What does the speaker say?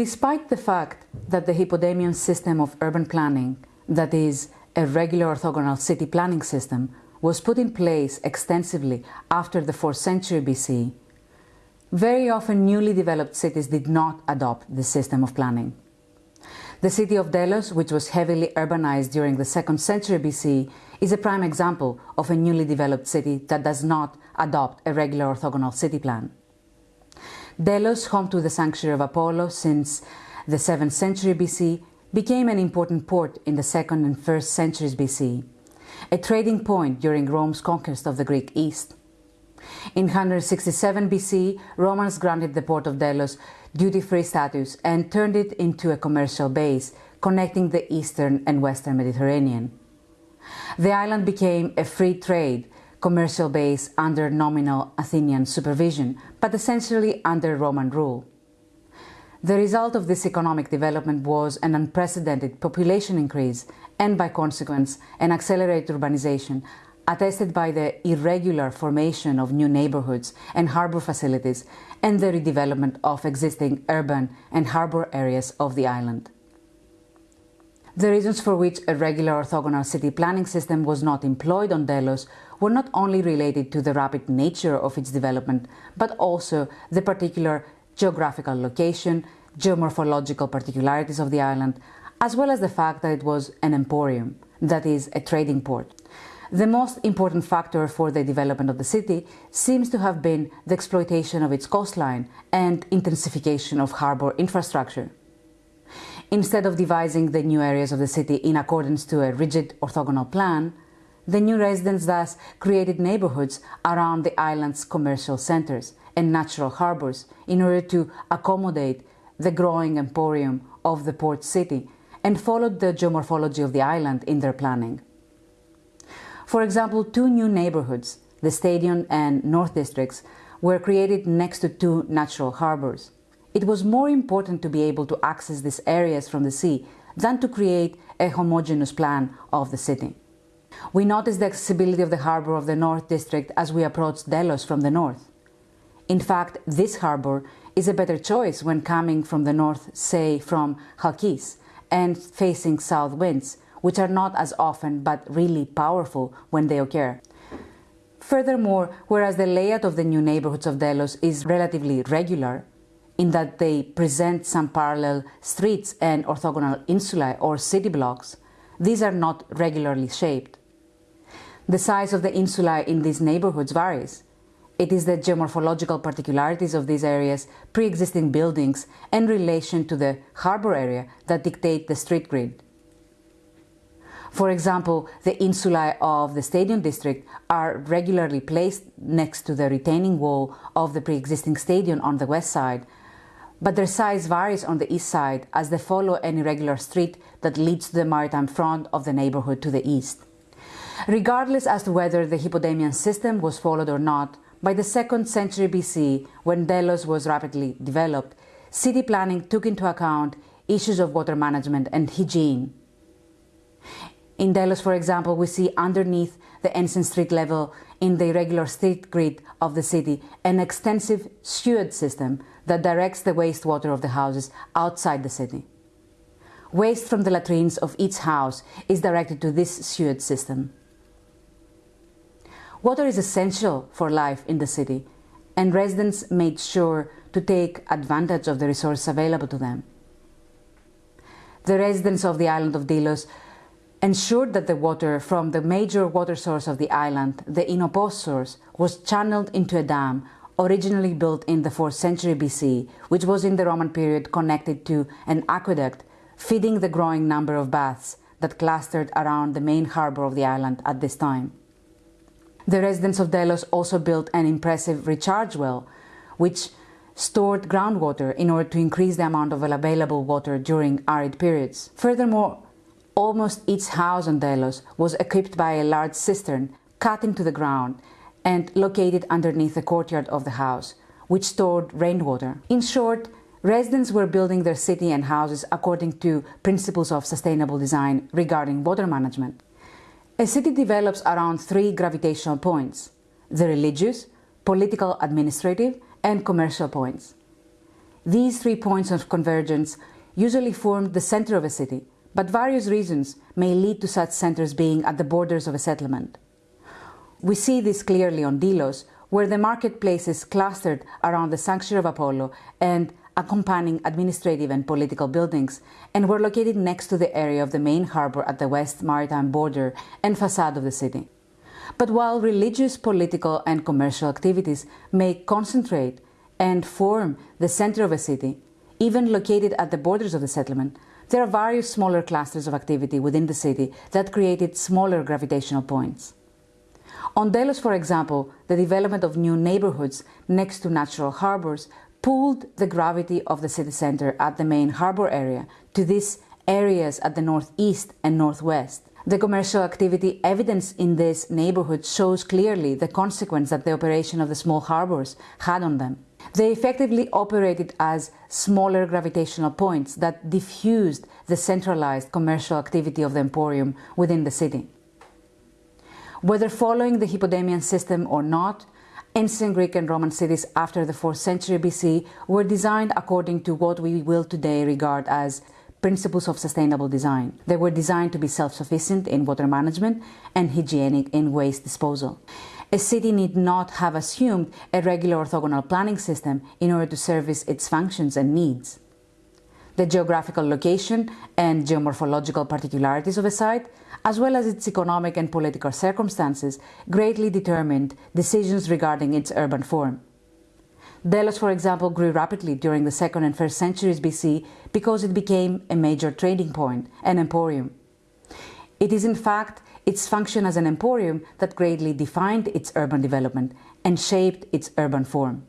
Despite the fact that the Hippodamian system of urban planning, that is, a regular orthogonal city planning system, was put in place extensively after the 4th century BC, very often newly developed cities did not adopt the system of planning. The city of Delos, which was heavily urbanized during the 2nd century BC, is a prime example of a newly developed city that does not adopt a regular orthogonal city plan. Delos, home to the sanctuary of Apollo since the 7th century BC, became an important port in the 2nd and 1st centuries BC, a trading point during Rome's conquest of the Greek East. In 167 BC, Romans granted the port of Delos duty-free status and turned it into a commercial base connecting the eastern and western Mediterranean. The island became a free trade commercial base under nominal Athenian supervision, but essentially under Roman rule. The result of this economic development was an unprecedented population increase and, by consequence, an accelerated urbanization, attested by the irregular formation of new neighborhoods and harbor facilities and the redevelopment of existing urban and harbor areas of the island. The reasons for which a regular orthogonal city planning system was not employed on Delos were not only related to the rapid nature of its development, but also the particular geographical location, geomorphological particularities of the island, as well as the fact that it was an emporium, that is, a trading port. The most important factor for the development of the city seems to have been the exploitation of its coastline and intensification of harbour infrastructure. Instead of devising the new areas of the city in accordance to a rigid orthogonal plan, the new residents thus created neighborhoods around the island's commercial centers and natural harbors in order to accommodate the growing emporium of the port city and followed the geomorphology of the island in their planning. For example, two new neighborhoods, the Stadion and North Districts, were created next to two natural harbors. It was more important to be able to access these areas from the sea than to create a homogeneous plan of the city. We noticed the accessibility of the harbor of the North District as we approached Delos from the north. In fact, this harbor is a better choice when coming from the north, say from Chalkis, and facing south winds, which are not as often but really powerful when they occur. Furthermore, whereas the layout of the new neighborhoods of Delos is relatively regular, in that they present some parallel streets and orthogonal insulae or city blocks, these are not regularly shaped. The size of the insulae in these neighborhoods varies. It is the geomorphological particularities of these areas, pre-existing buildings, and relation to the harbor area that dictate the street grid. For example, the insulae of the stadium district are regularly placed next to the retaining wall of the pre-existing stadium on the west side, but their size varies on the east side as they follow an irregular street that leads to the maritime front of the neighborhood to the east. Regardless as to whether the Hippodamian system was followed or not, by the 2nd century BC, when Delos was rapidly developed, city planning took into account issues of water management and hygiene. In Delos, for example, we see underneath the Ensign Street level in the irregular street grid of the city an extensive sewage system that directs the wastewater of the houses outside the city. Waste from the latrines of each house is directed to this sewage system. Water is essential for life in the city, and residents made sure to take advantage of the resource available to them. The residents of the island of Delos ensured that the water from the major water source of the island, the Inopos source, was channeled into a dam originally built in the 4th century BC, which was in the Roman period connected to an aqueduct feeding the growing number of baths that clustered around the main harbor of the island at this time. The residents of Delos also built an impressive recharge well, which stored groundwater in order to increase the amount of available water during arid periods. Furthermore, Almost each house on Delos was equipped by a large cistern cut into the ground and located underneath the courtyard of the house, which stored rainwater. In short, residents were building their city and houses according to principles of sustainable design regarding water management. A city develops around three gravitational points the religious, political administrative, and commercial points. These three points of convergence usually form the center of a city, but various reasons may lead to such centers being at the borders of a settlement. We see this clearly on Delos, where the marketplace is clustered around the sanctuary of Apollo and accompanying administrative and political buildings, and were located next to the area of the main harbor at the west maritime border and facade of the city. But while religious, political, and commercial activities may concentrate and form the center of a city, even located at the borders of the settlement, there are various smaller clusters of activity within the city that created smaller gravitational points. On Delos, for example, the development of new neighborhoods next to natural harbors pulled the gravity of the city center at the main harbor area to these areas at the northeast and northwest. The commercial activity evidence in this neighborhood shows clearly the consequence that the operation of the small harbors had on them. They effectively operated as smaller gravitational points that diffused the centralized commercial activity of the emporium within the city. Whether following the Hippodamian system or not, ancient Greek and Roman cities after the 4th century BC were designed according to what we will today regard as principles of sustainable design. They were designed to be self-sufficient in water management and hygienic in waste disposal. A city need not have assumed a regular orthogonal planning system in order to service its functions and needs. The geographical location and geomorphological particularities of a site, as well as its economic and political circumstances, greatly determined decisions regarding its urban form. Delos, for example, grew rapidly during the 2nd and 1st centuries BC because it became a major trading point, an emporium. It is in fact its function as an emporium that greatly defined its urban development and shaped its urban form.